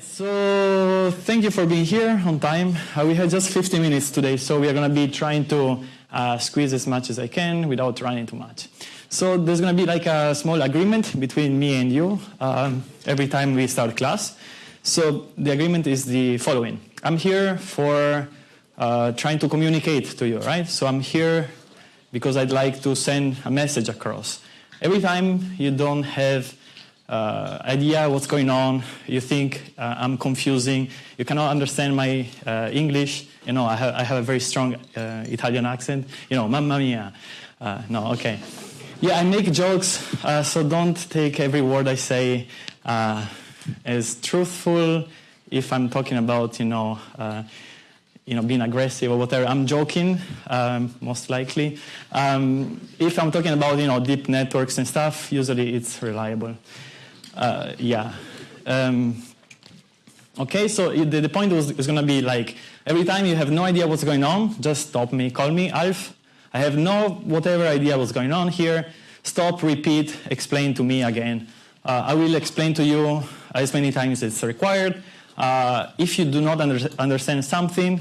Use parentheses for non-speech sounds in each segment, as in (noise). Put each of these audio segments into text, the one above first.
So thank you for being here on time. Uh, we had just 50 minutes today, so we are going to be trying to uh, squeeze as much as I can without running too much. So there's going to be like a small agreement between me and you um, every time we start class. So the agreement is the following. I'm here for uh, trying to communicate to you, right? So I'm here because I'd like to send a message across. Every time you don't have uh, idea what's going on, you think uh, I'm confusing, you cannot understand my uh, English, you know, I have, I have a very strong uh, Italian accent, you know, mamma mia. Uh, no, okay. Yeah, I make jokes, uh, so don't take every word I say as truthful if I'm talking about, you know, you know, being aggressive or whatever. I'm joking, um, most likely. Um, if I'm talking about, you know, deep networks and stuff, usually it's reliable. Uh, yeah. Um, okay, so the, the point was, was going to be like, every time you have no idea what's going on, just stop me, call me Alf. I have no whatever idea what's going on here. Stop, repeat, explain to me again. Uh, I will explain to you as many times as required. Uh, if you do not under understand something,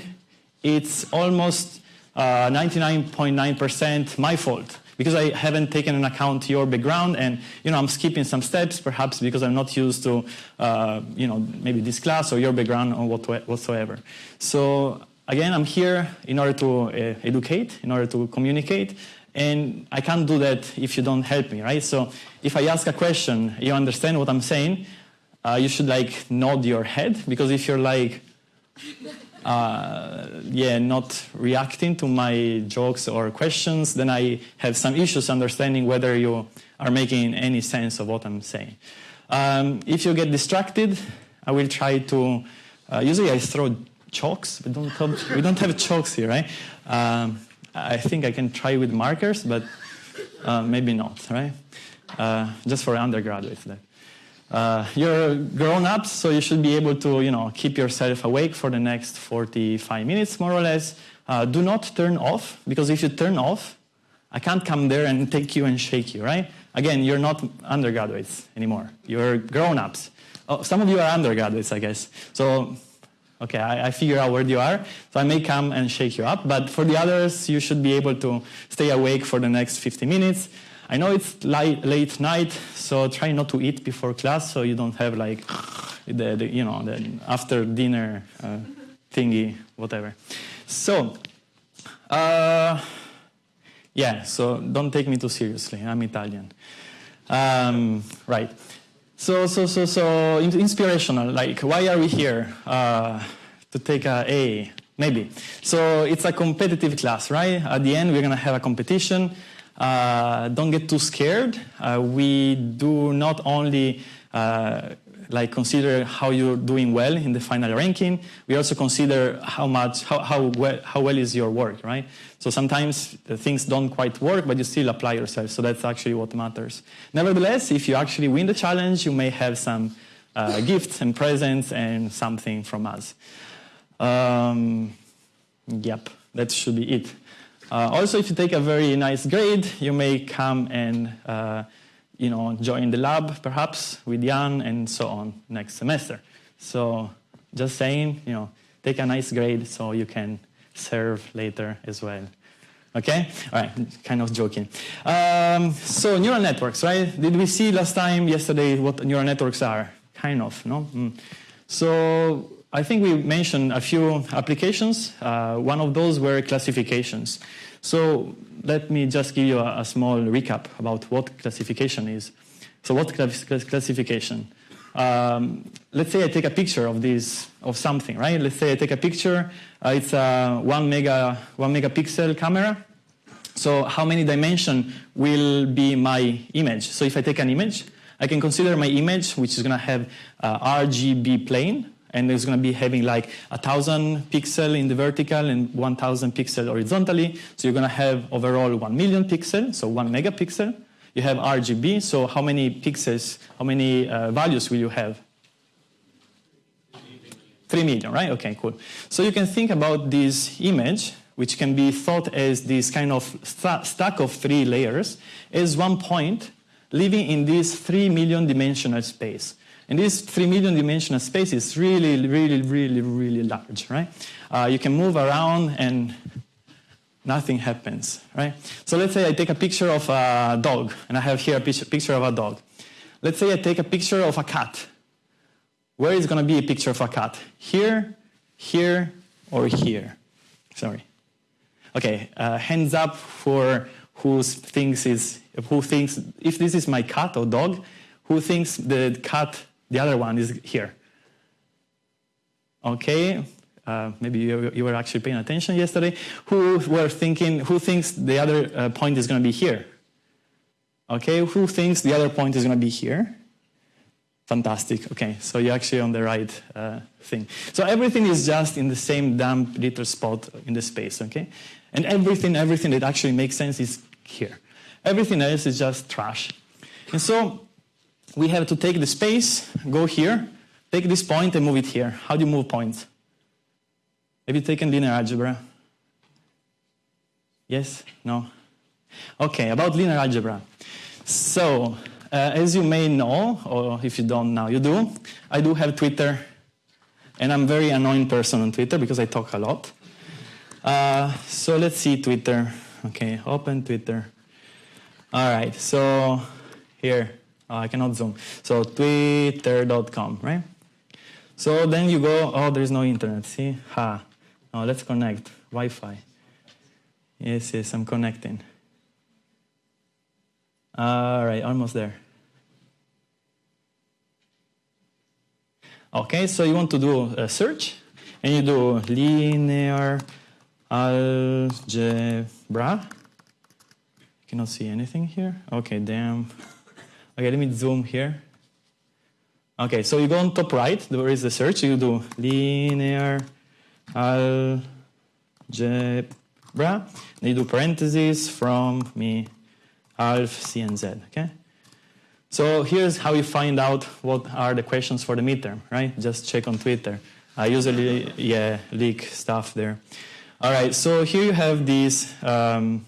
it's almost 99.9% uh, my fault because I haven't taken into account your background and you know I'm skipping some steps perhaps because I'm not used to uh, you know maybe this class or your background or what, whatsoever. So again, I'm here in order to uh, educate, in order to communicate, and I can't do that if you don't help me, right? So if I ask a question, you understand what I'm saying, uh, you should like nod your head because if you're like uh, yeah, not reacting to my jokes or questions, then I have some issues understanding whether you are making any sense of what I'm saying. Um, if you get distracted, I will try to, uh, usually I throw chalks, but don't have, we don't have chalks here, right? Um, I think I can try with markers, but uh, maybe not, right? Uh, just for undergraduates. That. Uh, you're grown-ups, so you should be able to, you know, keep yourself awake for the next 45 minutes, more or less. Uh, do not turn off, because if you turn off, I can't come there and take you and shake you, right? Again, you're not undergraduates anymore. You're grown-ups. Oh, some of you are undergraduates, I guess. So, okay, I, I figure out where you are. So I may come and shake you up, but for the others, you should be able to stay awake for the next 50 minutes. I know it's late, night, so try not to eat before class so you don't have like the, the you know the after dinner uh, thingy, whatever. So, uh, yeah, so don't take me too seriously. I'm Italian. Um, right. So, so, so, so inspirational. Like, why are we here? Uh, to take a A, maybe. So it's a competitive class, right? At the end, we're gonna have a competition. Uh, don't get too scared. Uh, we do not only uh, like consider how you're doing well in the final ranking. We also consider how much, how, how, well, how well is your work, right? So sometimes things don't quite work, but you still apply yourself. So that's actually what matters. Nevertheless, if you actually win the challenge, you may have some uh, (laughs) gifts and presents and something from us. Um, yep, that should be it. Uh, also, if you take a very nice grade, you may come and uh, you know, join the lab, perhaps, with Yann and so on next semester. So just saying, you know, take a nice grade so you can serve later as well. Okay? All right, kind of joking. Um, so neural networks, right? Did we see last time, yesterday, what neural networks are? Kind of, no? Mm. So I think we mentioned a few applications. Uh, one of those were classifications. So let me just give you a, a small recap about what classification is. So what classification? Um, let's say I take a picture of this, of something, right? Let's say I take a picture. Uh, it's a one mega, one megapixel camera. So how many dimension will be my image? So if I take an image, I can consider my image, which is going to have uh, RGB plane, and it's going to be having like a thousand pixel in the vertical and 1000 pixel horizontally. So you're going to have overall 1 million pixel, so 1 megapixel. You have RGB, so how many pixels, how many uh, values will you have? 3 million, right? Okay, cool. So you can think about this image, which can be thought as this kind of st stack of three layers, as one point living in this 3 million dimensional space. And this 3 million dimensional space is really, really, really, really large, right? Uh, you can move around and nothing happens, right? So let's say I take a picture of a dog, and I have here a picture of a dog. Let's say I take a picture of a cat. Where is going to be a picture of a cat? Here, here, or here? Sorry. Okay, uh, hands up for who thinks is who thinks if this is my cat or dog, who thinks the cat, the other one is here. Okay, uh, maybe you, you, were actually paying attention yesterday. Who were thinking? Who thinks the other uh, point is going to be here? Okay, who thinks the other point is going to be here? Fantastic. Okay, so you're actually on the right uh, thing. So everything is just in the same damp little spot in the space. Okay, and everything, everything that actually makes sense is here. Everything else is just trash. And so we have to take the space, go here, take this point and move it here. How do you move points? Have you taken linear algebra? Yes? No? Okay, about linear algebra. So, uh, as you may know, or if you don't now, you do, I do have Twitter, and I'm very annoying person on Twitter because I talk a lot. Uh, so let's see Twitter. Okay, open Twitter. All right, so here, oh, I cannot zoom. So twitter.com, right? So then you go, oh, there's no internet, see? Ha. Oh, let's connect, Wi-Fi. Yes, yes, I'm connecting. All right, almost there. Okay, so you want to do a search, and you do linear algebra. You cannot see anything here. Okay, damn. Okay, let me zoom here. Okay, so you go on top right, there is the search, you do linear algebra, then you do parentheses from me alf c and z, okay? So here's how you find out what are the questions for the midterm, right? Just check on Twitter. I usually, yeah, leak stuff there. All right, so here you have this, um,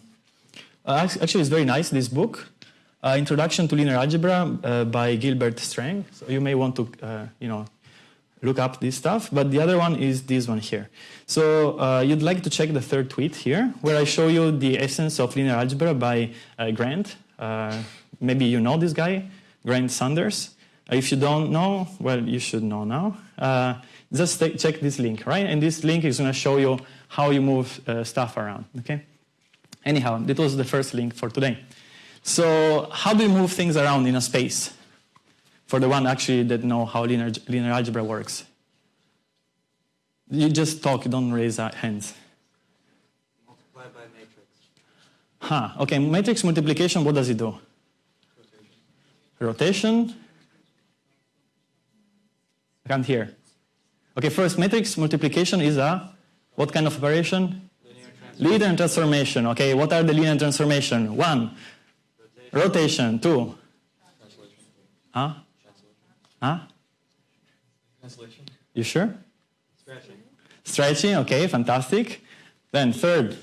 uh, actually it's very nice, this book, uh, Introduction to Linear Algebra uh, by Gilbert Strang. So you may want to, uh, you know, look up this stuff, but the other one is this one here. So uh, you'd like to check the third tweet here, where I show you the essence of linear algebra by uh, Grant. maybe you know this guy, Grant Sanderson. if you don't know, well, you should know now. just check this link, right? And this link is going to show you how you move uh, stuff around, okay? Anyhow, that was the first link for today. So how do you move things around in a space? For the one actually that know how linear, linear algebra works. You just talk, you don't raise hands. Multiply by matrix. Huh, okay, matrix multiplication, what does it do? Rotation. Rotation? I can't hear. Okay, first, matrix multiplication is a what kind of operation? Linear transformation. Linear transformation. Okay, what are the linear transformation? One, Rotation. Two, Translation. huh? Translation. Huh? Translation. You sure? Stretching. Stretching. Okay, fantastic. Then third,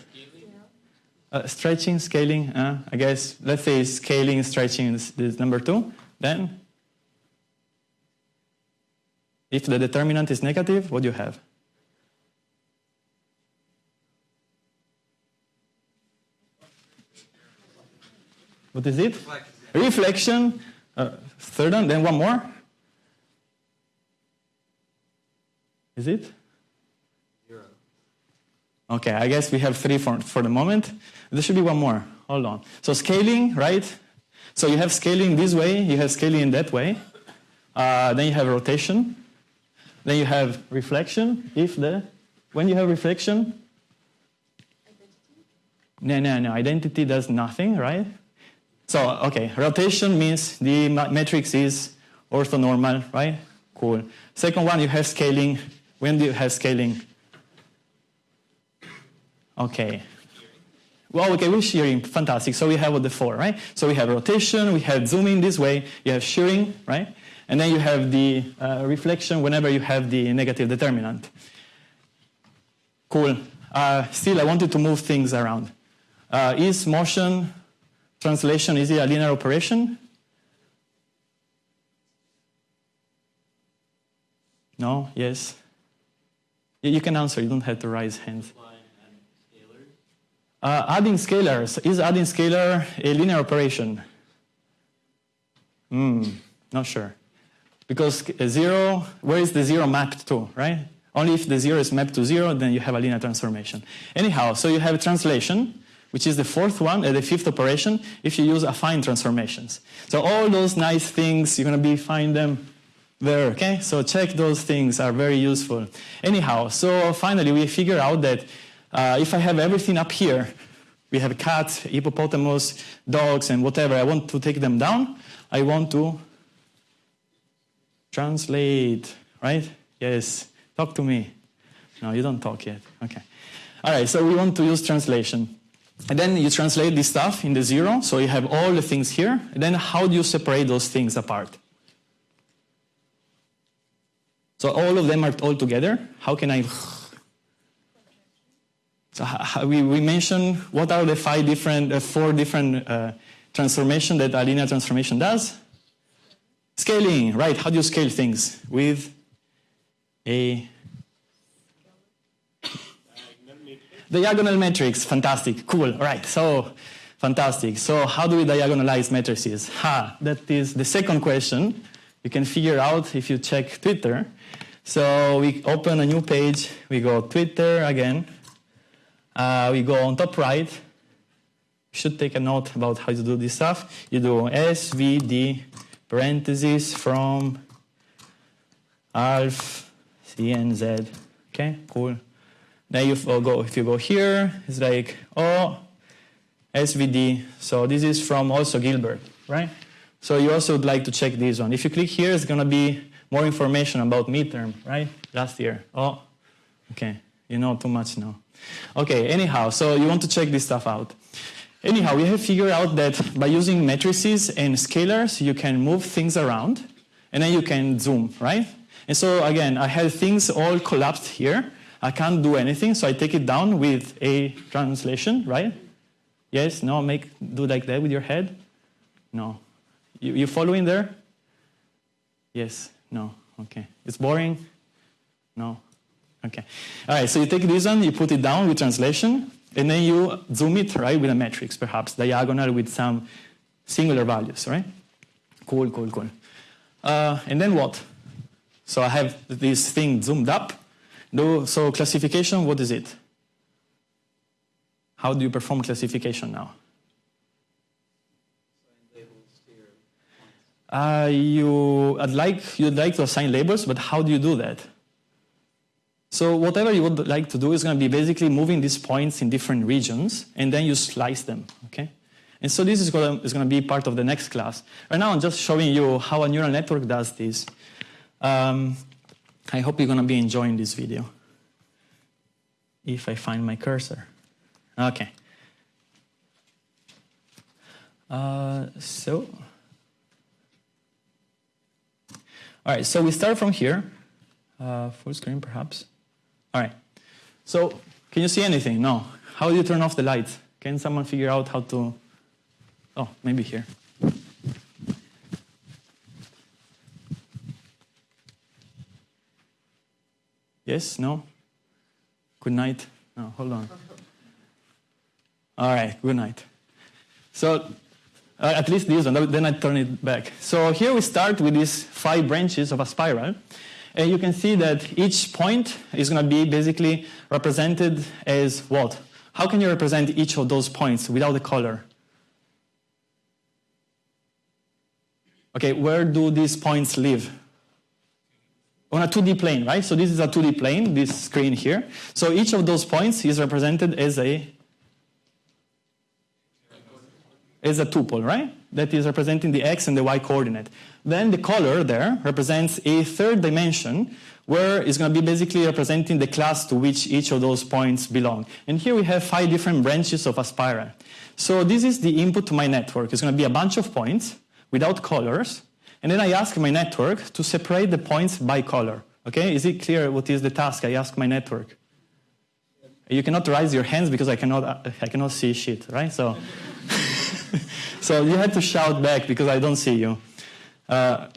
uh, stretching, scaling. Uh, I guess let's say scaling, stretching is, is number two. Then, if the determinant is negative, what do you have? What is it? Reflection. Reflection. Uh, third one, then one more. Is it? Zero. Okay, I guess we have three for, for the moment. There should be one more. Hold on. So scaling, right? So you have scaling this way, you have scaling in that way. Uh, then you have rotation. Then you have reflection. If the when you have reflection, identity. no, no, no. Identity does nothing, right? So okay, rotation means the matrix is orthonormal, right? Cool. Second one, you have scaling. When do you have scaling? Okay. Well, okay, we're shearing, fantastic. So we have the four, right? So we have rotation, we have zooming this way, you have shearing, right? And then you have the uh, reflection whenever you have the negative determinant. Cool. Uh, still, I wanted to move things around. Uh, is motion translation, is it a linear operation? No? Yes? You can answer, you don't have to raise hands. Uh, adding scalars. Is adding scalar a linear operation? Hmm, not sure. Because zero, where is the zero mapped to, right? Only if the zero is mapped to zero, then you have a linear transformation. Anyhow, so you have translation, which is the fourth one, uh, the fifth operation, if you use affine transformations. So all those nice things, you're going to be find them there, okay? So check those things are very useful. Anyhow, so finally we figure out that uh, if I have everything up here, we have cats, hippopotamus, dogs, and whatever, I want to take them down, I want to translate, right? Yes, talk to me. No, you don't talk yet. Okay. All right, so we want to use translation. And then you translate this stuff in the zero, so you have all the things here. And then how do you separate those things apart? So all of them are all together. How can I? So we, we mentioned what are the five different, uh, four different uh, transformation that a linear transformation does. Scaling, right? How do you scale things with a diagonal matrix? Fantastic, cool. All right, so fantastic. So how do we diagonalize matrices? Ha, that is the second question. You can figure out if you check Twitter. So we open a new page. We go Twitter again. Uh, we go on top right. You should take a note about how to do this stuff. You do SVD parentheses from alpha C and Z. Okay, cool. Then you go if you go here, it's like oh SVD. So this is from also Gilbert, right? So you also would like to check this one. If you click here, it's gonna be more information about midterm, right? Last year. Oh, okay. You know too much now. Okay, anyhow, so you want to check this stuff out. Anyhow, we have figured out that by using matrices and scalars, you can move things around, and then you can zoom, right? And so again, I have things all collapsed here. I can't do anything, so I take it down with a translation, right? Yes, no, make do like that with your head. No, you, you following there? Yes, no, okay. It's boring. No, okay. All right, so you take this one, you put it down with translation, and then you zoom it, right, with a matrix, perhaps diagonal with some singular values, right? Cool, cool, cool. Uh, and then what? So I have this thing zoomed up. So classification, what is it? How do you perform classification now? Uh, you, I'd like, you'd like to assign labels, but how do you do that? So whatever you would like to do is going to be basically moving these points in different regions, and then you slice them, okay? And so this is going to, is going to be part of the next class. Right now I'm just showing you how a neural network does this. Um, I hope you're going to be enjoying this video. If I find my cursor. Okay. Uh, so, all right, so we start from here. Uh, full screen, perhaps. All right. So, can you see anything? No. How do you turn off the light? Can someone figure out how to? Oh, maybe here. Yes? No? Good night? No, hold on. All right, good night. So, uh, at least this one, then I turn it back. So here we start with these five branches of a spiral. And you can see that each point is going to be basically represented as what? How can you represent each of those points without a color? Okay, where do these points live? On a 2D plane, right? So this is a 2D plane, this screen here. So each of those points is represented as a is a tuple, right? That is representing the x and the y coordinate. Then the color there represents a third dimension where it's going to be basically representing the class to which each of those points belong. And here we have five different branches of a spiral. So this is the input to my network. It's going to be a bunch of points without colors. And then I ask my network to separate the points by color. Okay, is it clear what is the task I ask my network? You cannot raise your hands because I cannot, I cannot see shit, right? So, (laughs) so you have to shout back because I don't see you. Uh,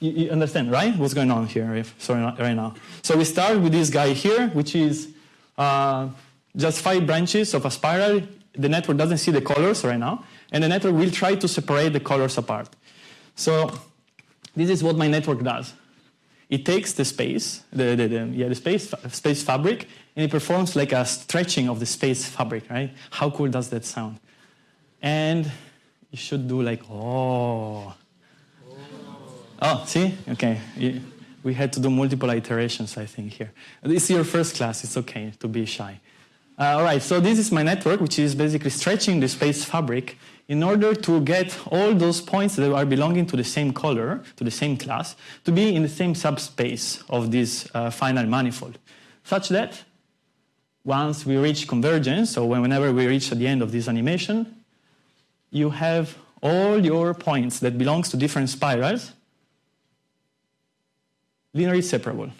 You, you understand, right? What's going on here? If, sorry, right now. So we start with this guy here, which is uh, just five branches of a spiral. The network doesn't see the colors right now, and the network will try to separate the colors apart. So this is what my network does. It takes the space, the, the, the- yeah, the space, space fabric, and it performs like a stretching of the space fabric, right? How cool does that sound? And you should do like, oh. Oh, see? Okay. We had to do multiple iterations, I think, here. This is your first class. It's okay to be shy. Uh, all right, so this is my network, which is basically stretching the space fabric in order to get all those points that are belonging to the same color, to the same class, to be in the same subspace of this uh, final manifold, such that once we reach convergence, so whenever we reach at the end of this animation, you have all your points that belongs to different spirals linearly separable.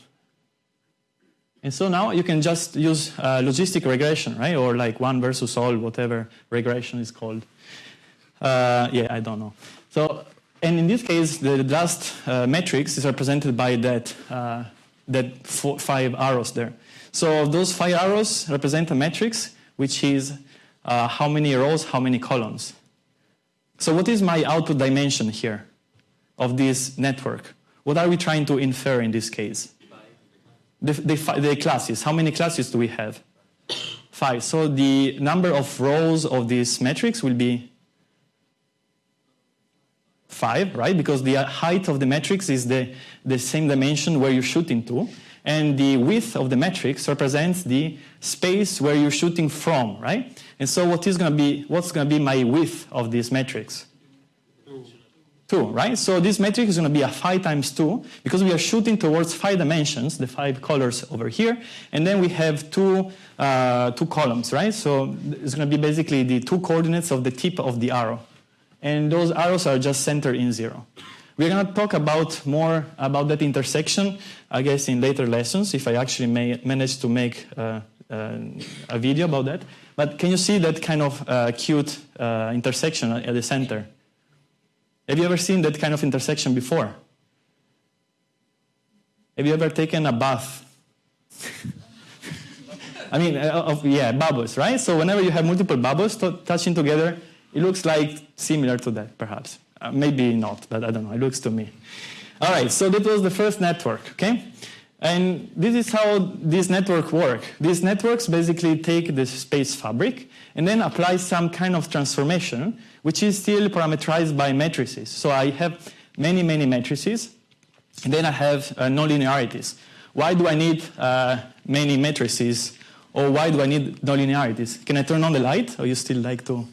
And so now you can just use uh, logistic regression, right? Or like one versus all, whatever regression is called. Uh, yeah, I don't know. So, and in this case, the last uh, matrix is represented by that, uh, that four, five arrows there. So those five arrows represent a matrix, which is uh, how many rows, how many columns. So what is my output dimension here of this network? What are we trying to infer in this case? The, the, the classes. How many classes do we have? Five. So the number of rows of this matrix will be five, right? Because the height of the matrix is the, the same dimension where you're shooting to. And the width of the matrix represents the space where you're shooting from, right? And so what is going to be, what's going to be my width of this matrix? 2, right? So this matrix is going to be a 5 times 2 because we are shooting towards five dimensions, the five colors over here, and then we have two, uh, two columns, right? So it's going to be basically the two coordinates of the tip of the arrow. And those arrows are just centered in 0. We're going to talk about more about that intersection, I guess, in later lessons, if I actually may, manage to make uh, uh, a video about that. But can you see that kind of uh, cute uh, intersection at the center? Have you ever seen that kind of intersection before? Have you ever taken a bath? (laughs) I mean, uh, of, yeah, bubbles, right? So whenever you have multiple bubbles to- touching together, it looks like similar to that, perhaps. Uh, maybe not, but I don't know. It looks to me. All right, so that was the first network, okay? And this is how these networks work. These networks basically take the space fabric and then apply some kind of transformation, which is still parameterized by matrices. So I have many, many matrices, and then I have uh, nonlinearities. Why do I need uh, many matrices, or why do I need nonlinearities? Can I turn on the light, or you still like to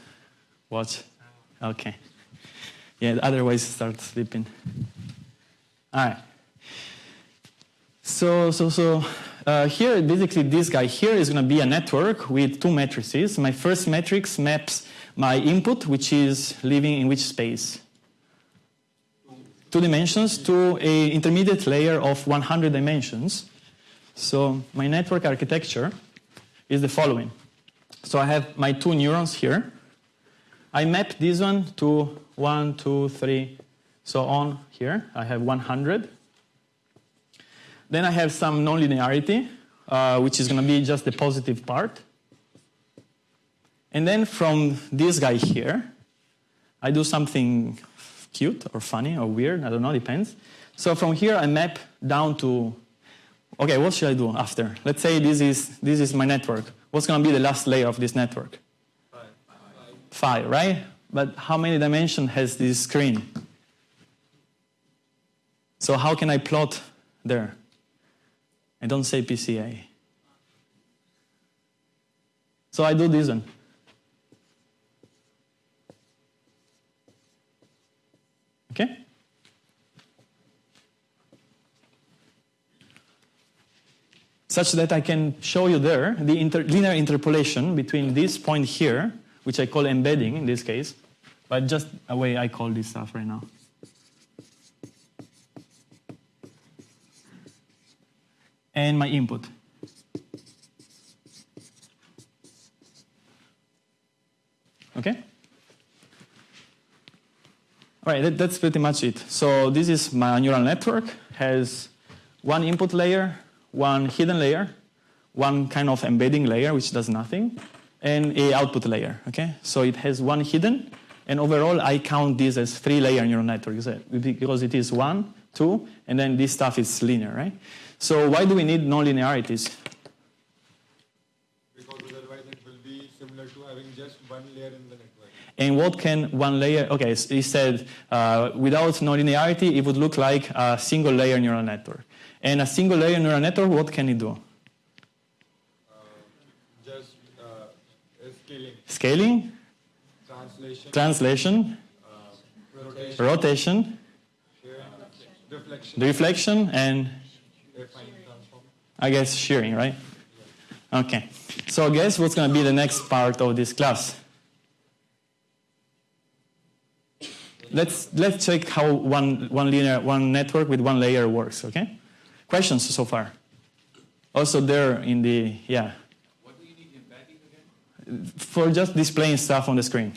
watch? Okay. Yeah, otherwise start sleeping. All right. So, so, so uh, here, basically, this guy here is going to be a network with two matrices. My first matrix maps my input, which is living in which space? Two dimensions to a intermediate layer of 100 dimensions. So my network architecture is the following. So I have my two neurons here. I map this one to one, two, three, so on here. I have 100. Then I have some nonlinearity, uh, which is going to be just the positive part. And then from this guy here, I do something cute or funny or weird, I don't know, depends. So from here I map down to, okay, what should I do after? Let's say this is, this is my network. What's going to be the last layer of this network? Five, right? But how many dimensions has this screen? So how can I plot there? I don't say PCA. So I do this one. Okay? Such that I can show you there the inter linear interpolation between this point here, which I call embedding in this case, but just a way I call this stuff right now. And my input. Okay? All right, that, that's pretty much it. So this is my neural network, has one input layer, one hidden layer, one kind of embedding layer, which does nothing, and a output layer, okay? So it has one hidden, and overall I count this as three layer neural networks uh, because it is one, two, and then this stuff is linear, right? So why do we need nonlinearities? Because otherwise it will be similar to having just one layer in the network. And what can one layer, okay, so he said uh, without nonlinearity, it would look like a single layer neural network. And a single layer neural network, what can it do? Uh, just uh, scaling, translation, translation, uh, rotation, rotation, reflection, reflection, and. I guess shearing, right? Okay. So I guess what's going to be the next part of this class? Let's, let's check how one, one linear, one network with one layer works, okay? Questions so far? Also there in the, yeah. What do you need embedding again? For just displaying stuff on the screen.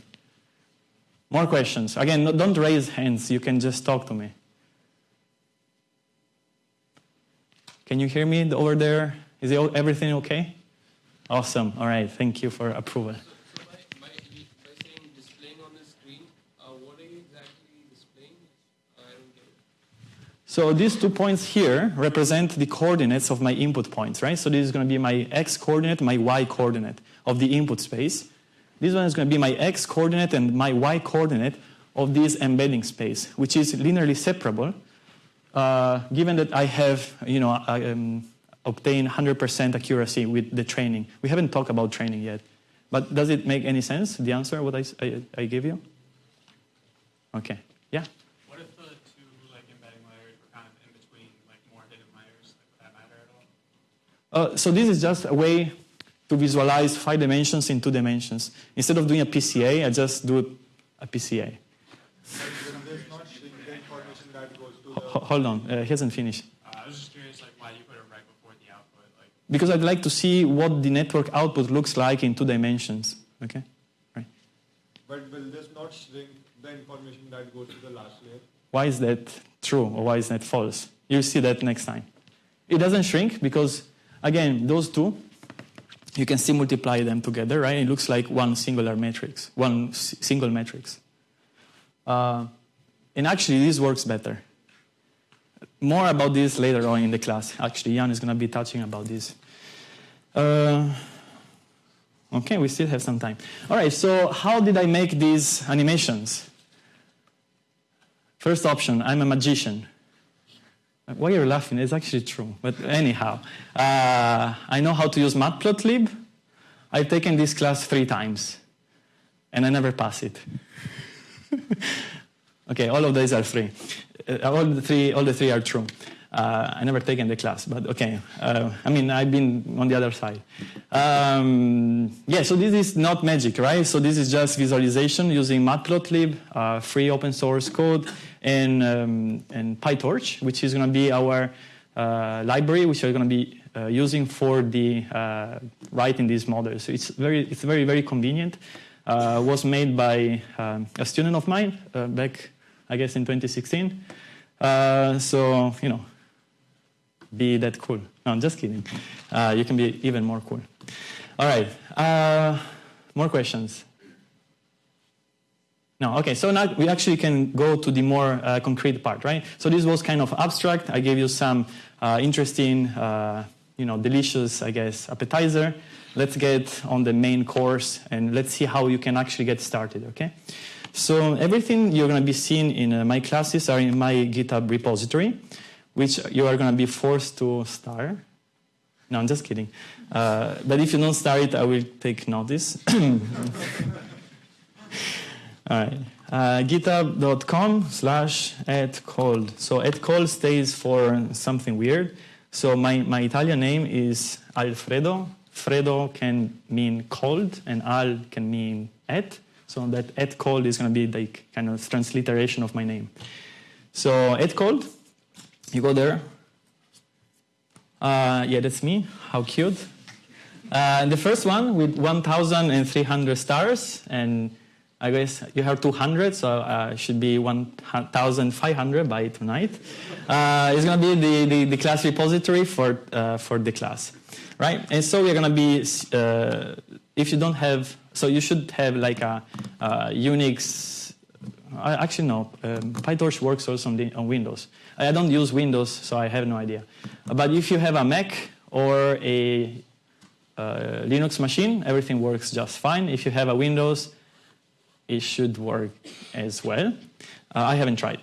More questions. Again, no, don't raise hands. You can just talk to me. Can you hear me over there? Is it, everything okay? Awesome. All right. Thank you for approval. So, by, by, by saying displaying on the screen, uh, what are you exactly displaying? I don't get it. So these two points here represent the coordinates of my input points, right? So this is going to be my x coordinate, my y coordinate of the input space. This one is going to be my x coordinate and my y coordinate of this embedding space, which is linearly separable, uh, given that I have, you know, I, um, obtained 100% accuracy with the training. We haven't talked about training yet, but does it make any sense? The answer, what I, I, I gave you? Okay. Yeah. What if the two like embedding layers were kind of in between like more hidden layers? Like, would that matter at all? Uh, so this is just a way to visualize five dimensions in two dimensions. Instead of doing a PCA, I just do a PCA. Will this not shrink the information that goes to H- the hold on, uh, he hasn't finished. Uh, I was just curious like why you put it right before the output. Like Because I'd like to see what the network output looks like in two dimensions. Okay? Right. but will this not shrink the information that goes to the last layer? Why is that true or why is that false? You'll see that next time. It doesn't shrink because, again, those two, you can still multiply them together, right? It looks like one singular matrix, one single matrix. Uh, and actually, this works better. More about this later on in the class. Actually, Yann is going to be touching about this. Uh, okay, we still have some time. All right, so how did I make these animations? First option, I'm a magician. Why you're laughing? It's actually true. But anyhow, uh, I know how to use Matplotlib. I've taken this class three times, and I never pass it. (laughs) okay, all of these are free. Uh, all the three, all the three are true. Uh, I never taken the class, but okay. Uh, I mean, I've been on the other side. Um, yeah, so this is not magic, right? So this is just visualization using Matplotlib, uh, free open source code, and, um, and PyTorch, which is going to be our uh, library, which we're going to be uh, using for the uh, writing these models. So it's very, it's very, very convenient. Uh, was made by um, a student of mine uh, back, I guess, in 2016. Uh, so you know, be that cool. No, I'm just kidding. Uh, you can be even more cool. All right. Uh, more questions? No. Okay. So now we actually can go to the more uh, concrete part, right? So this was kind of abstract. I gave you some uh, interesting, uh, you know, delicious, I guess, appetizer. Let's get on the main course and let's see how you can actually get started. Okay. So everything you're going to be seeing in uh, my classes are in my GitHub repository, which you are going to be forced to star. No, I'm just kidding. Uh, but if you don't start it, I will take notice. (coughs) (laughs) All right. Uh, github.com slash at cold. So at cold stays for something weird. So my, my Italian name is Alfredo. Fredo can mean cold and al can mean at. So that at cold is going to be like kind of transliteration of my name. So at cold, you go there. Uh, yeah, that's me. How cute. Uh, the first one with 1,300 stars and I guess you have 200, so uh, should be 1,500 by tonight. Uh, it's going to be the, the, the, class repository for, uh, for the class, right? And so we're going to be, uh, if you don't have, so you should have like a, a Unix, actually no, um, PyTorch works also on, the, on Windows. I don't use Windows, so I have no idea. But if you have a Mac or a uh, Linux machine, everything works just fine. If you have a Windows, it should work as well. Uh, I haven't tried.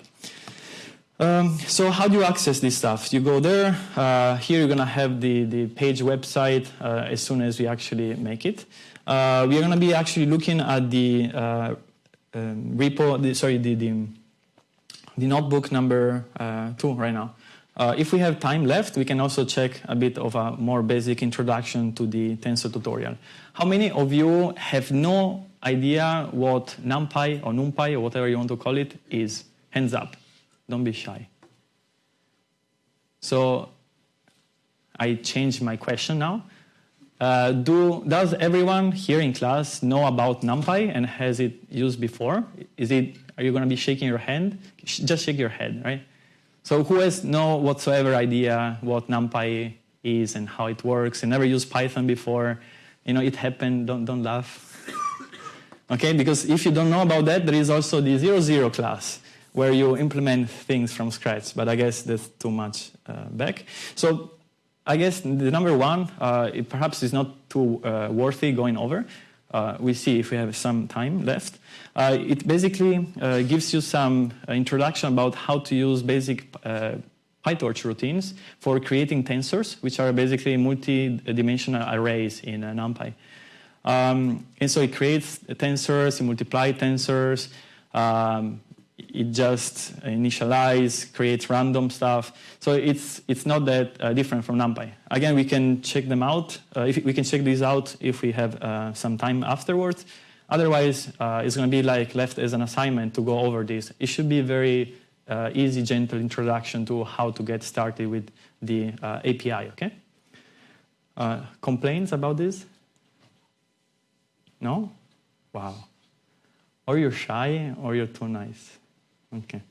Um, so how do you access this stuff? You go there. Uh, here you're going to have the, the page website uh, as soon as we actually make it. Uh, we are going to be actually looking at the uh, um, repo, the, sorry, the, the, the notebook number uh, two right now. if we have time left, we can also check a bit of a more basic introduction to the tensor tutorial. How many of you have no idea what NumPy or NumPy or whatever you want to call it is? Hands up. Don't be shy. So I changed my question now. Uh, do, does everyone here in class know about NumPy and has it used before? Is it, are you going to be shaking your hand? Just shake your head, right? So who has no whatsoever idea what NumPy is and how it works and never used Python before? You know, it happened, don't, don't laugh. Okay, because if you don't know about that, there is also the zero zero class where you implement things from scratch, but I guess that's too much uh, back. So I guess the number one, uh, it perhaps is not too uh, worthy going over. Uh, we see if we have some time left. Uh, it basically uh, gives you some introduction about how to use basic PyTorch routines for creating tensors, which are basically multi-dimensional arrays in NumPy. Um, and so it creates tensors, it multiplies tensors, um, it just initialize, creates random stuff. So it's, it's not that uh, different from NumPy. Again, we can check them out. Uh, if we can check these out if we have uh, some time afterwards. Otherwise, uh, it's going to be like left as an assignment to go over this. It should be very uh, easy, gentle introduction to how to get started with the uh, API, okay? complaints about this? No? Wow. Or you're shy or you're too nice. Okay.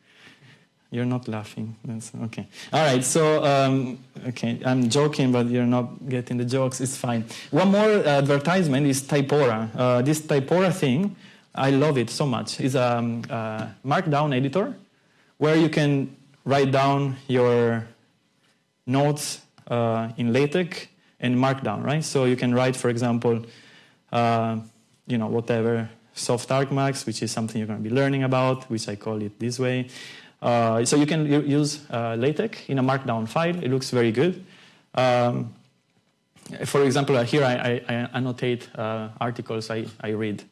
You're not laughing. That's okay. All right. So, um, okay, I'm joking, but you're not getting the jokes. It's fine. One more advertisement is Typora. Uh, this Typora thing, I love it so much. It's a um, uh, markdown editor where you can write down your notes uh, in LaTeX and Markdown, right? So you can write, for example, uh, you know, whatever, soft argmax, which is something you're going to be learning about, which I call it this way. Uh, so you can use uh, LaTeX in a markdown file. It looks very good. Um, for example, uh, here I, I, I annotate uh, articles I, I read.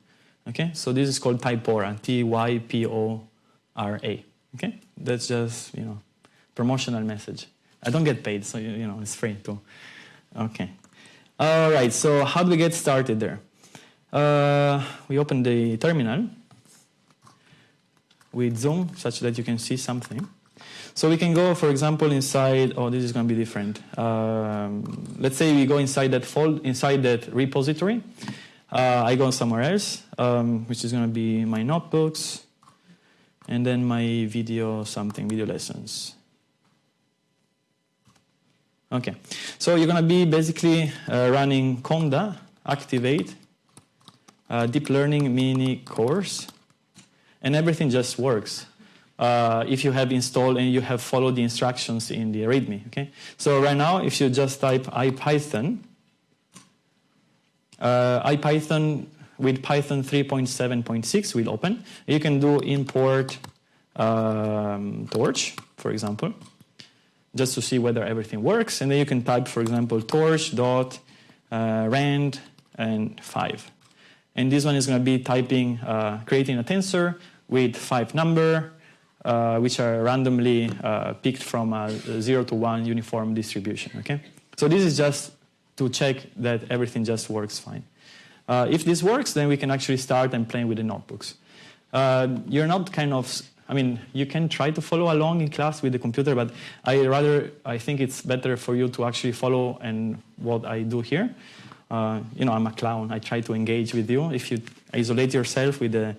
Okay, so this is called Typora, T-Y-P-O-R-A. Okay, that's just you know promotional message. I don't get paid, so you, you know it's free too. Okay, all right. So how do we get started there? Uh, we open the terminal with zoom such that you can see something. So we can go, for example, inside, oh, this is going to be different. Um, let's say we go inside that fold, inside that repository. Uh, I go somewhere else, um, which is going to be my notebooks, and then my video something, video lessons. Okay, so you're going to be basically uh, running conda, activate, uh, deep learning mini course, and everything just works. Uh, if you have installed and you have followed the instructions in the README. Okay, so right now, if you just type IPython, uh, IPython with Python 3.7.6 will open. You can do import um, torch, for example, just to see whether everything works. And then you can type, for example, torch dot uh, rand and 5. And this one is going to be typing, uh, creating a tensor with five number, uh, which are randomly uh, picked from a 0 to 1 uniform distribution. Okay? So this is just to check that everything just works fine. Uh, if this works, then we can actually start and play with the notebooks. Uh, you're not kind of, I mean, you can try to follow along in class with the computer, but I rather, I think it's better for you to actually follow and what I do here. Uh, you know, I'm a clown. I try to engage with you. If you isolate yourself with the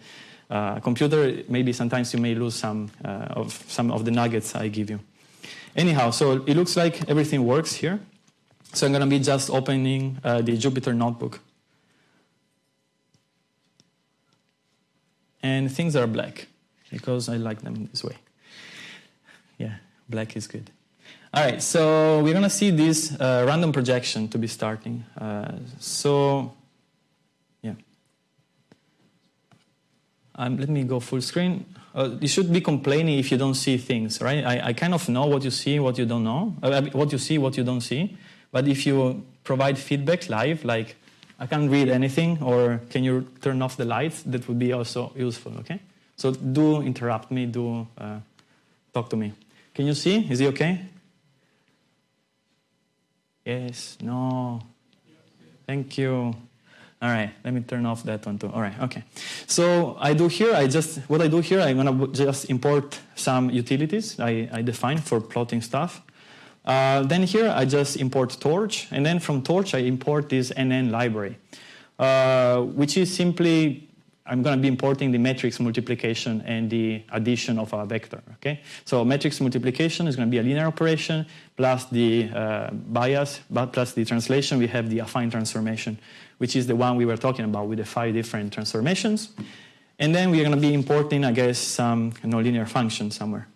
uh, computer, maybe sometimes you may lose some uh, of some of the nuggets I give you. Anyhow, so it looks like everything works here. So I'm going to be just opening uh, the Jupyter notebook. And things are black because I like them this way. Yeah, black is good. All right, so we're going to see this uh, random projection to be starting. Uh, so, yeah. Um, let me go full screen. Uh, you should be complaining if you don't see things, right? I, I kind of know what you see, what you don't know, uh, what you see, what you don't see. But if you provide feedback live, like I can't read anything, or can you turn off the lights, that would be also useful, okay? So do interrupt me, do uh, talk to me. Can you see? Is it okay? Yes, no. Thank you. All right, let me turn off that one too. All right, okay. So I do here, I just, what I do here, I'm gonna just import some utilities I, I define for plotting stuff. Uh, then here I just import Torch, and then from Torch I import this NN library, uh, which is simply I'm going to be importing the matrix multiplication and the addition of a vector. Okay, so matrix multiplication is going to be a linear operation plus the uh, bias, but plus the translation. We have the affine transformation, which is the one we were talking about with the five different transformations. And then we're going to be importing, I guess, some nonlinear function somewhere.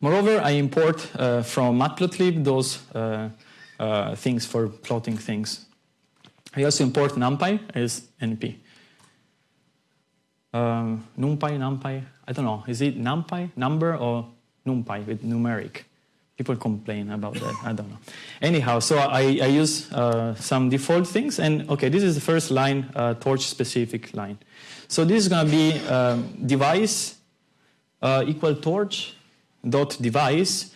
Moreover, I import uh, from matplotlib those uh, uh, things for plotting things. I also import numpy as np. Um, numpy, numpy, I don't know. Is it numpy, number, or numpy with numeric? People complain about that. I don't know. Anyhow, so I, I use uh, some default things. And okay, this is the first line, uh, torch specific line. So this is going to be um, device uh, equal torch dot device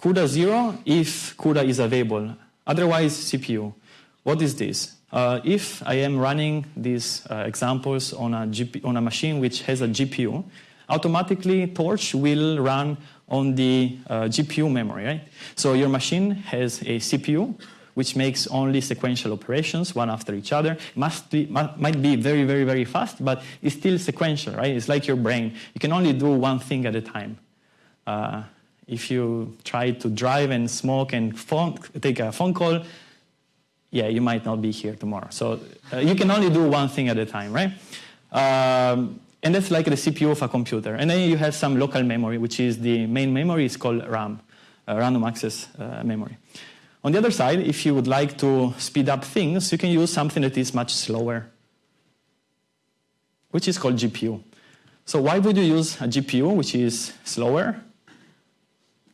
CUDA 0 if CUDA is available. Otherwise, CPU. What is this? Uh, if I am running these uh, examples on a, GP, on a machine which has a GPU, automatically Torch will run on the uh, GPU memory, right? So your machine has a CPU which makes only sequential operations, one after each other. Must be, might be very, very, very fast, but it's still sequential, right? It's like your brain. You can only do one thing at a time. Uh, if you try to drive and smoke and phone, take a phone call, yeah, you might not be here tomorrow. So uh, you can only do one thing at a time, right? Um, and that's like the CPU of a computer. And then you have some local memory, which is the main memory is called RAM, uh, random access uh, memory. On the other side, if you would like to speed up things, you can use something that is much slower, which is called GPU. So why would you use a GPU, which is slower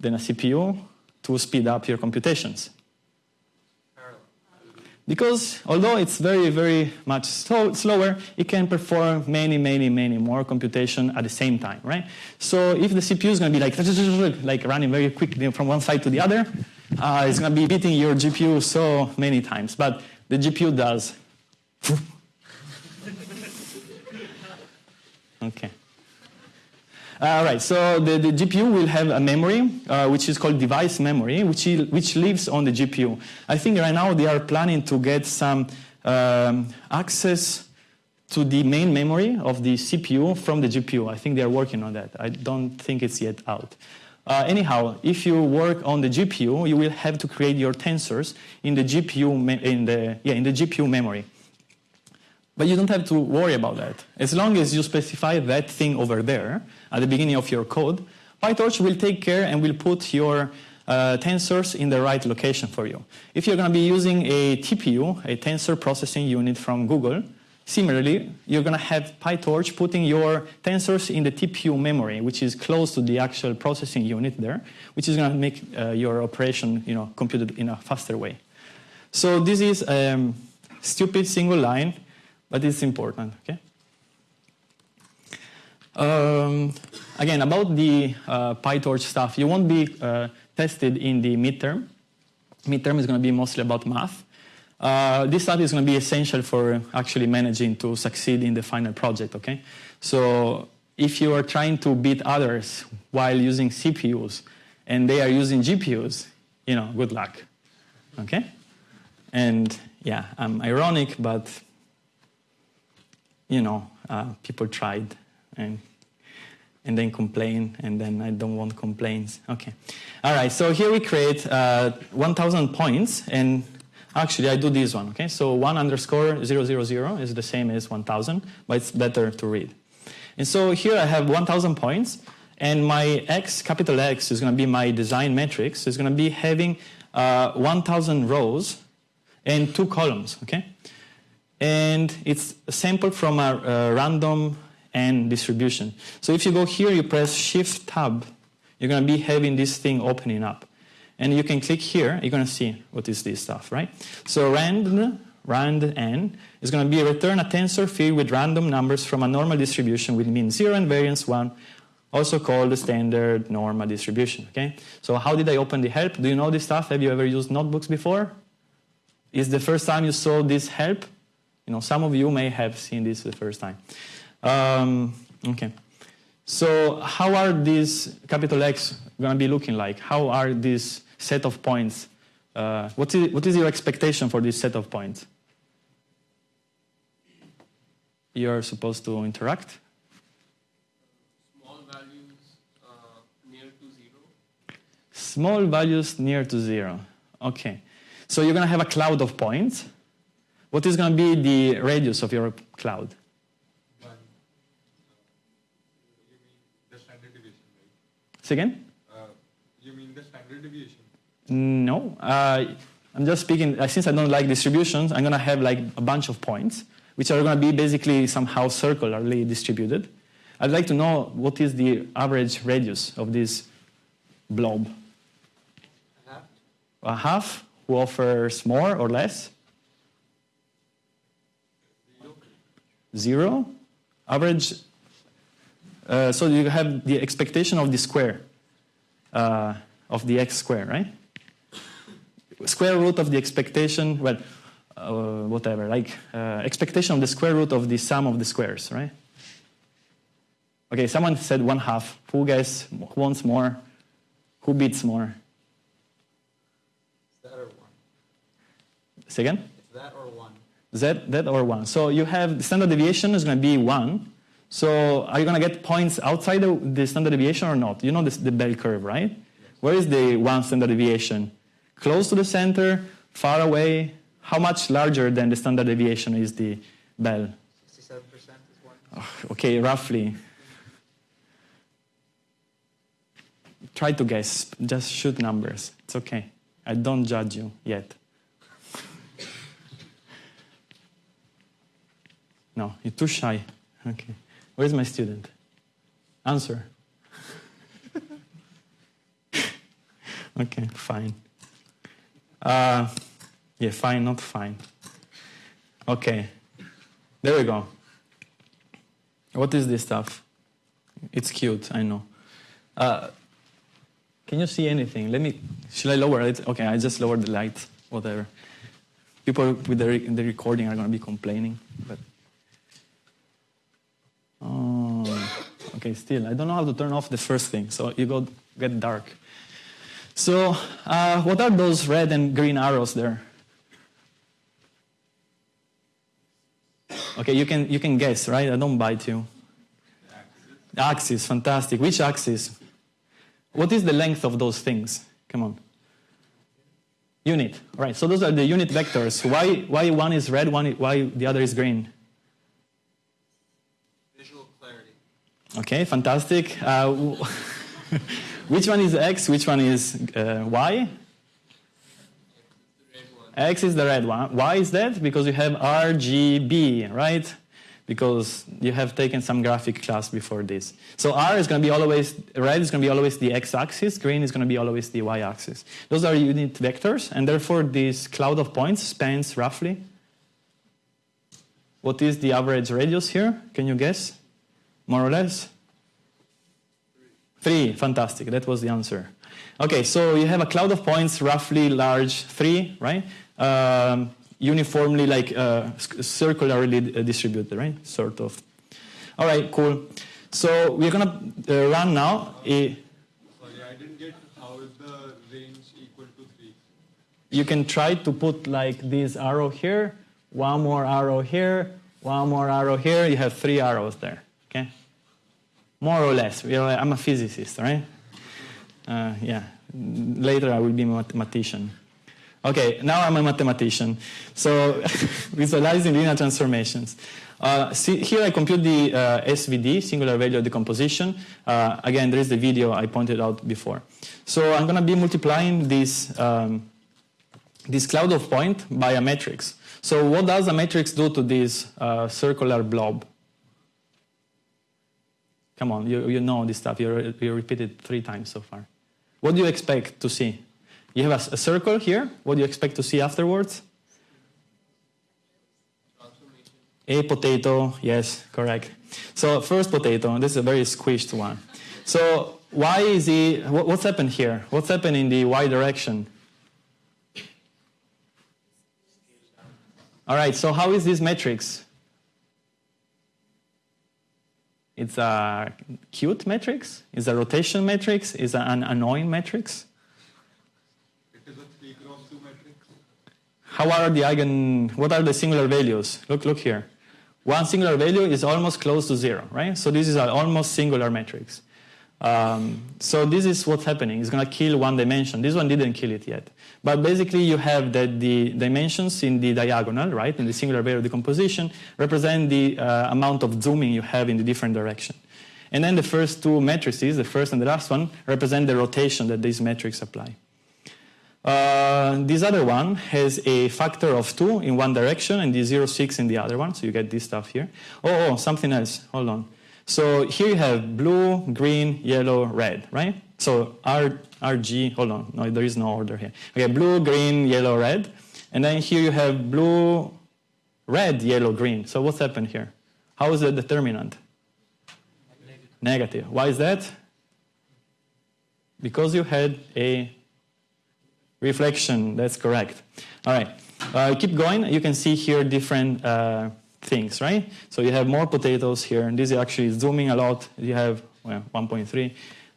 than a CPU, to speed up your computations? Because although it's very, very much slow, slower, it can perform many, many, many more computation at the same time, right? So if the CPU is going to be like, like running very quickly from one side to the other, uh, it's going to be beating your GPU so many times. But the GPU does. (laughs) okay. All right, so the, the GPU will have a memory, uh, which is called device memory, which, which lives on the GPU. I think right now they are planning to get some um, access to the main memory of the CPU from the GPU. I think they are working on that. I don't think it's yet out. Uh, anyhow, if you work on the GPU, you will have to create your tensors in the GPU, in the, yeah, in the GPU memory. But you don't have to worry about that. As long as you specify that thing over there at the beginning of your code, PyTorch will take care and will put your uh, tensors in the right location for you. If you're going to be using a TPU, a tensor processing unit from Google, similarly, you're going to have PyTorch putting your tensors in the TPU memory, which is close to the actual processing unit there, which is going to make uh, your operation you know, computed in a faster way. So this is a um, stupid single line but it's important, okay? Um, again, about the uh, PyTorch stuff, you won't be uh, tested in the midterm. Midterm is going to be mostly about math. Uh, this stuff is going to be essential for actually managing to succeed in the final project, okay? So if you are trying to beat others while using CPUs and they are using GPUs, you know, good luck, okay? And yeah, I'm ironic, but you know, uh, people tried and and then complain, and then I don't want complaints. Okay. All right, so here we create uh, 1,000 points, and actually I do this one, okay? So 1 underscore 000 is the same as 1,000, but it's better to read. And so here I have 1,000 points, and my X, capital X, is going to be my design matrix. It's going to be having uh, 1,000 rows and two columns, okay? And it's sampled from a, a random n distribution. So if you go here, you press Shift Tab, you're going to be having this thing opening up. And you can click here, you're going to see what is this stuff, right? So rand, rand n is going to be return a tensor filled with random numbers from a normal distribution with mean 0 and variance 1, also called the standard normal distribution, okay? So how did I open the help? Do you know this stuff? Have you ever used notebooks before? Is the first time you saw this help? You know, some of you may have seen this the first time. Um, okay. So how are these capital X going to be looking like? How are these set of points? Uh, what, is, what is your expectation for this set of points? You're supposed to interact? Small values uh, near to zero. Small values near to zero. Okay. So you're going to have a cloud of points. What is going to be the radius of your cloud? One. You mean the standard deviation, right? Say again? Uh, you mean the standard deviation? No. Uh, I'm just speaking, since I don't like distributions, I'm going to have like a bunch of points, which are going to be basically somehow circularly distributed. I'd like to know what is the average radius of this blob. A half. A half, who offers more or less? Zero. Average. Uh, so you have the expectation of the square, uh, of the x square, right? Square root of the expectation, well, uh, whatever, like uh, expectation of the square root of the sum of the squares, right? Okay, someone said one half. Who who wants more? Who beats more? Is that or one? Say again? It's that or Z, that or 1. So you have the standard deviation is going to be 1. So are you going to get points outside the, the standard deviation or not? You know this, the bell curve, right? Where is the 1 standard deviation? Close to the center, far away? How much larger than the standard deviation is the bell? 67% is one. Okay, roughly. Try to guess. Just shoot numbers. It's okay. I don't judge you yet. No, you're too shy. Okay. Where's my student? Answer. (laughs) okay, fine. Uh, yeah, fine, not fine. Okay. There we go. What is this stuff? It's cute, I know. Uh, can you see anything? Let me. Should I lower it? Okay, I just lowered the light. Whatever. People with the, re- the recording are going to be complaining, but. Oh, okay. Still, I don't know how to turn off the first thing, so you go get dark. So, uh, what are those red and green arrows there? Okay, you can you can guess, right? I don't bite you. Axis, fantastic. Which axis? What is the length of those things? Come on. Unit. Right. So those are the unit vectors. Why why one is red, one why the other is green? Okay, fantastic. Uh, (laughs) which one is x? Which one is uh, y? X is the red one. Why is that? Because you have RGB, right? Because you have taken some graphic class before this. So R is going to be always, red is going to be always the x-axis, green is going to be always the y-axis. Those are unit vectors, and therefore this cloud of points spans roughly. What is the average radius here? Can you guess? More or less? Three, fantastic. That was the answer. Okay, so you have a cloud of points, roughly large, three, right? Um, uniformly, like uh, circularly uh, distributed, right? Sort of. All right, cool. So we're gonna uh, run now. Sorry, I didn't get how is the range equal to 3? you can try to put like this arrow here, one more arrow here, one more arrow here. You have three arrows there. Okay, more or less. Are- I'm a physicist, right? Uh, yeah. Later I will be a mathematician. Okay, now I'm a mathematician. So (laughs) visualizing linear transformations. Uh, see, here I compute the uh, SVD, singular value of decomposition. Uh, again, there is the video I pointed out before. So I'm going to be multiplying this, um, this cloud of point by a matrix. So what does a matrix do to this uh, circular blob? Come on, you, you know this stuff. You, you repeated three times so far. What do you expect to see? You have a circle here. What do you expect to see afterwards? A potato, yes, correct. So first potato, this is a very squished one. So why is he, what, what's happened here? What's happened in the y direction? All right, so how is this matrix? It's a cute matrix? Is a rotation matrix? Is it an annoying matrix? It is a 3 cross 2 matrix. How are the eigen, what are the singular values? Look, look here. One singular value is almost close to zero, right? So this is an almost singular matrix. Um, so this is what's happening. It's going to kill one dimension. This one didn't kill it yet. But basically you have that the dimensions in the diagonal, right, in the singular value decomposition, represent the uh, amount of zooming you have in the different direction. And then the first two matrices, the first and the last one, represent the rotation that these metrics apply. Uh, this other one has a factor of 2 in one direction and the 0.6 in the other one, so you get this stuff here. Oh, oh, something else. Hold on. So here you have blue, green, yellow, red, right? So R, RG, hold on, no, there is no order here. Okay, blue, green, yellow, red. And then here you have blue, red, yellow, green. So what's happened here? How is the determinant? Negative. Why is that? Because you had a Reflection, that's correct. All right, uh, keep going. You can see here different uh, things, right? So you have more potatoes here, and this is actually zooming a lot. You have well, 1.3.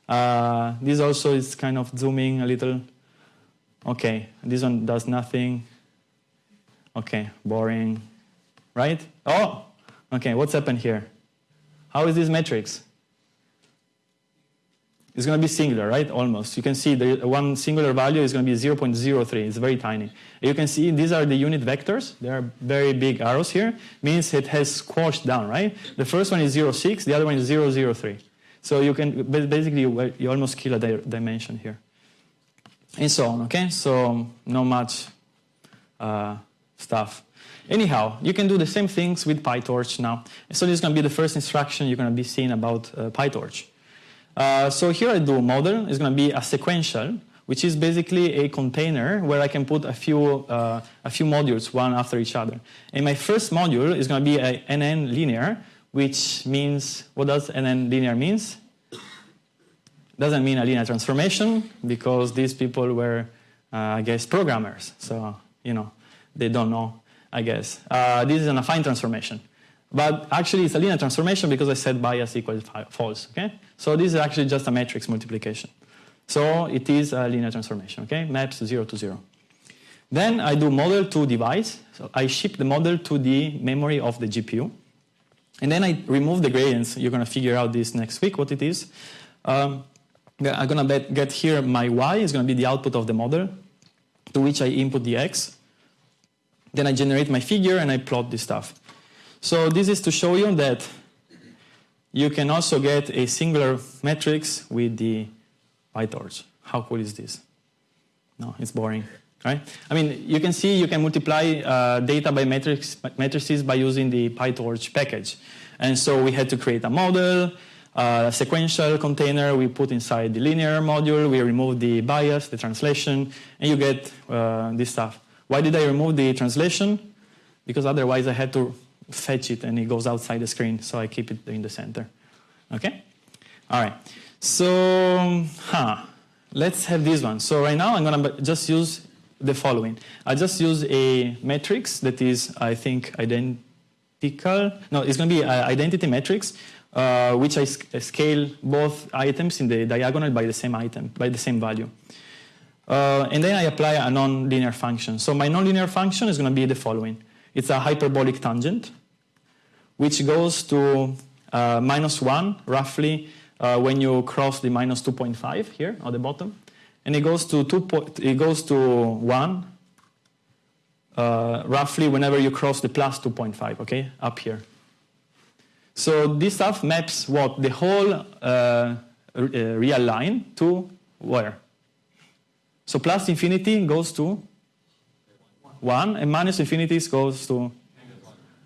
Uh, this also is kind of zooming a little. Okay, this one does nothing. Okay, boring, right? Oh, okay, what's happened here? How is this matrix? It's going to be singular, right? Almost. You can see the one singular value is going to be 0.03. It's very tiny. You can see these are the unit vectors. They are very big arrows here. Means it has squashed down, right? The first one is 0.6. The other one is 0.03. So you can basically you, almost kill a di- dimension here, and so on. Okay, so not much uh, stuff. Anyhow, you can do the same things with PyTorch now. So this is going to be the first instruction you're going to be seeing about uh, PyTorch. Uh, so here I do model. It's going to be a sequential, which is basically a container where I can put a few, uh, a few modules one after each other. And my first module is going to be a NN linear, which means, what does NN linear means? Doesn't mean a linear transformation because these people were, uh, I guess, programmers. So, you know, they don't know, I guess. Uh, this is an affine transformation. But actually, it's a linear transformation because I set bias equals false. Okay, so this is actually just a matrix multiplication. So it is a linear transformation. Okay, maps zero to zero. Then I do model to device. So I ship the model to the memory of the GPU, and then I remove the gradients. You're gonna figure out this next week what it is. Um, I'm gonna get here my y is gonna be the output of the model, to which I input the x. Then I generate my figure and I plot this stuff. So this is to show you that you can also get a singular matrix with the PyTorch. How cool is this? No, it's boring, right? I mean, you can see you can multiply uh, data by matrix, matrices by using the PyTorch package. And so we had to create a model, uh, a sequential container we put inside the linear module, we remove the bias, the translation, and you get uh, this stuff. Why did I remove the translation? Because otherwise I had to fetch it and it goes outside the screen, so I keep it in the center. Okay? All right. So, huh, let's have this one. So right now I'm gonna just use the following. I just use a matrix that is, I think, identical. No, it's gonna be an identity matrix, uh, which I sc- scale both items in the diagonal by the same item, by the same value. Uh, and then I apply a nonlinear function. So my nonlinear function is going to be the following. It's a hyperbolic tangent, which goes to uh, minus 1, roughly, uh, when you cross the minus 2.5 here at the bottom. And it goes to, two it goes to 1, uh, roughly whenever you cross the plus 2.5, okay, up here. So this stuff maps what? The whole uh, uh, real line to where? So plus infinity goes to 1, and minus infinity goes to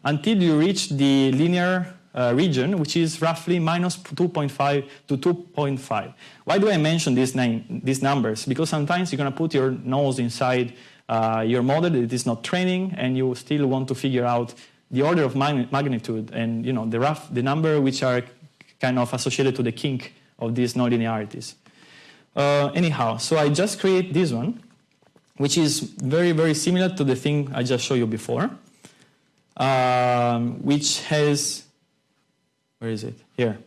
until you reach the linear uh, region, which is roughly minus 2.5 to 2.5. Why do I mention these, name, these numbers? Because sometimes you're going to put your nose inside uh, your model that is not training, and you still want to figure out the order of mag- magnitude and you know the rough the number which are kind of associated to the kink of these nonlinearities. Uh, anyhow, so I just create this one, which is very very similar to the thing I just showed you before, um, which has where is it here.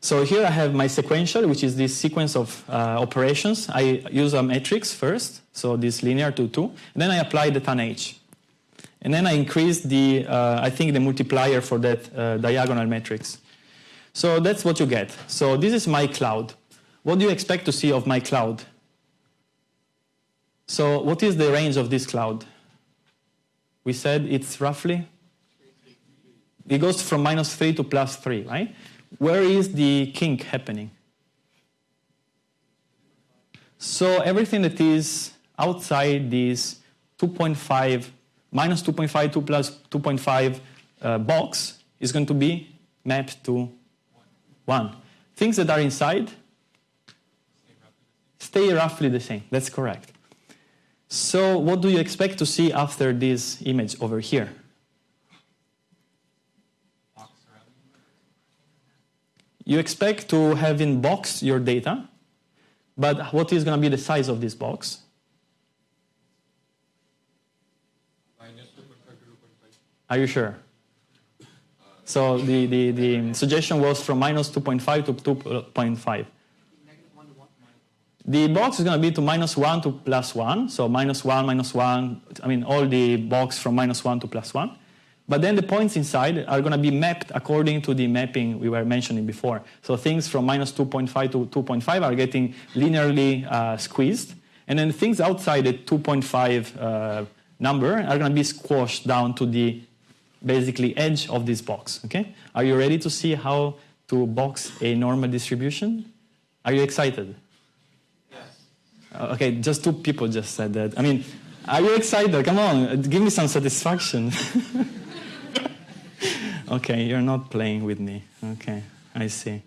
So here I have my sequential, which is this sequence of uh, operations. I use a matrix first, so this linear to 2, and then I apply the tan h. And then I increase the, uh, I think, the multiplier for that uh, diagonal matrix. So that's what you get. So this is my cloud. What do you expect to see of my cloud? So what is the range of this cloud? We said it's roughly? It goes from minus 3 to plus 3, right? Where is the kink happening? So everything that is outside this 2.5 minus 2.5 2 plus 2.5 uh, box is going to be mapped to 1. Things that are inside stay roughly the same. That's correct. So what do you expect to see after this image over here? You expect to have in box your data, but what is going to be the size of this box? Minus 2.5 to 2.5. Are you sure? So the, the, the suggestion was from minus 2.5 to 2.5. The box is going to be to minus 1 to plus 1. So minus 1, minus 1, I mean all the box from minus 1 to plus 1. But then the points inside are going to be mapped according to the mapping we were mentioning before. So things from minus 2.5 to 2.5 are getting linearly uh, squeezed. And then things outside the 2.5 uh, number are going to be squashed down to the basically edge of this box. Okay? Are you ready to see how to box a normal distribution? Are you excited? Uh, Okay, just two people just said that. I mean, are you excited? Come on, give me some satisfaction. (laughs) okay, you're not playing with me. Okay, I see.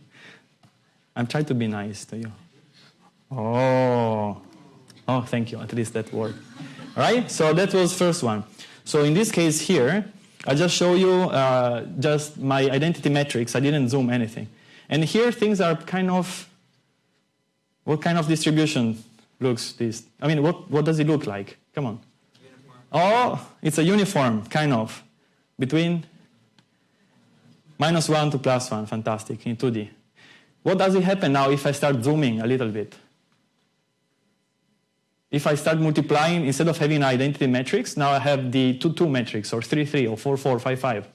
I'm trying to be nice to you. Oh, oh, thank you. At least that worked. All right, so that was first one. So in this case here, I just show you uh, just my identity metrics. I didn't zoom anything. And here things are kind of, what kind of distribution looks this? I mean, what, what does it look like? Come on. Oh, it's a uniform, kind of, between minus 1 to plus 1. Fantastic, in 2D. What does it happen now if I start zooming a little bit? If I start multiplying, instead of having identity matrix, now I have the 2, 2 matrix, or 3, 3, or 4, 4, 5, 5.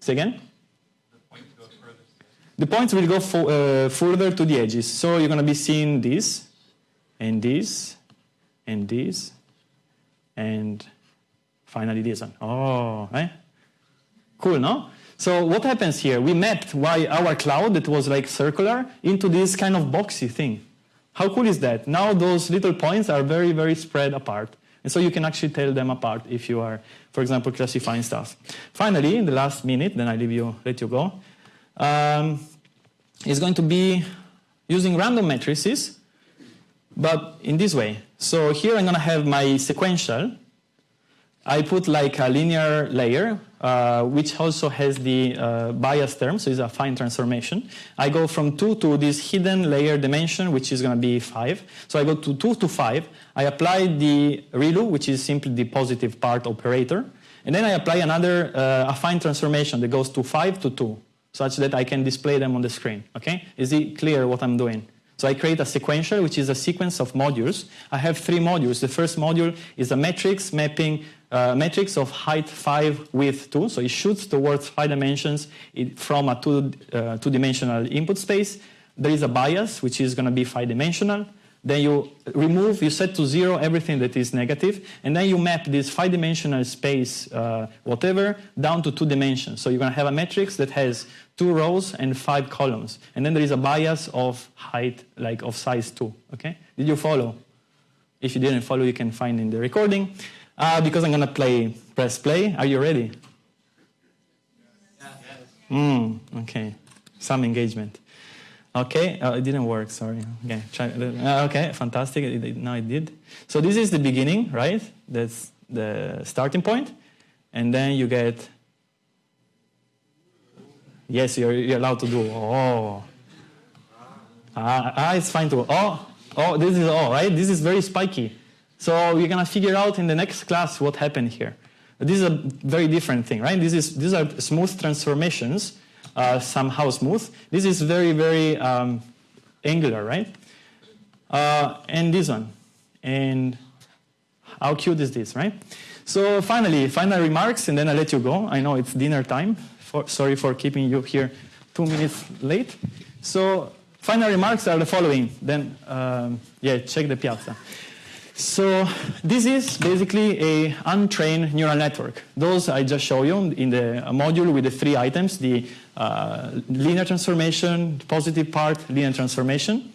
Say again? The points will go uh, further to the edges. So you're going to be seeing this, and this, and this, and finally this one. Oh, eh? Cool, no? So what happens here? We mapped why our cloud that was like circular into this kind of boxy thing. How cool is that? Now those little points are very, very spread apart. And so you can actually tell them apart if you are, for example, classifying stuff. Finally, in the last minute, then I leave you, let you go, um, is going to be using random matrices, but in this way. So here I'm going to have my sequential. I put like a linear layer, uh, which also has the uh, bias term, so it's a fine transformation. I go from 2 to this hidden layer dimension, which is going to be 5. So I go to 2 to 5. I apply the ReLU, which is simply the positive part operator. And then I apply another uh, affine transformation that goes to 5 to 2, such that I can display them on the screen. Okay? Is it clear what I'm doing? So I create a sequential, which is a sequence of modules. I have three modules. The first module is a matrix mapping uh, matrix of height 5, width 2. So it shoots towards 5 dimensions from a two, uh, two-dimensional input space. There is a bias, which is going to be 5-dimensional. Then you remove, you set to zero everything that is negative, and then you map this five-dimensional space, uh, whatever, down to two dimensions. So you're going to have a matrix that has two rows and five columns, and then there is a bias of height, like of size two. Okay? Did you follow? If you didn't follow, you can find in the recording. Uh, because I'm going to play, press play. Are you ready? Mm, okay. Some engagement. Okay, uh, it didn't work, sorry. Okay, try, uh, okay fantastic, it, it, now it did. So this is the beginning, right? That's the starting point. And then you get, yes, you're, you're allowed to do, oh. Ah, ah, it's fine to, oh, oh, this is all, right? This is very spiky. So you're gonna figure out in the next class what happened here. This is a very different thing, right? This is, these are smooth transformations uh, somehow smooth. This is very, very um, angular, right? Uh, and this one. And how cute is this, right? So finally, final remarks, and then I'll let you go. I know it's dinner time. For, sorry for keeping you here two minutes late. So final remarks are the following. Then, um, yeah, check the piazza. So this is basically a untrained neural network. Those I just showed you in the module with the three items, the uh, linear transformation, positive part, linear transformation,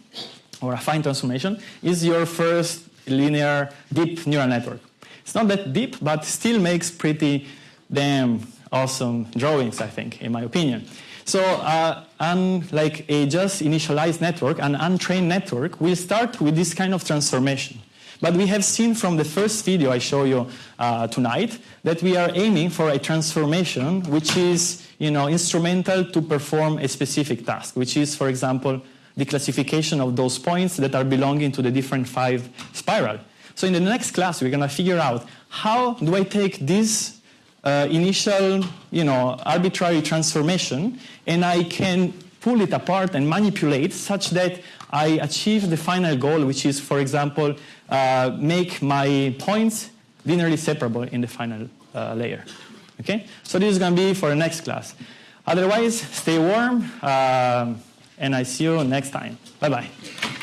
or affine transformation, is your first linear deep neural network. It's not that deep, but still makes pretty damn awesome drawings, I think, in my opinion. So uh, unlike a just initialized network, an untrained network will start with this kind of transformation. But we have seen from the first video I show you uh, tonight that we are aiming for a transformation which is you know, instrumental to perform a specific task, which is, for example, the classification of those points that are belonging to the different five spiral. So in the next class, we're going to figure out how do I take this uh, initial, you know, arbitrary transformation and I can pull it apart and manipulate such that I achieve the final goal, which is, for example, make my points linearly separable in the final uh, layer. Okay? So this is going to be for the next class. Otherwise, stay warm, um, and I see you next time. Bye-bye.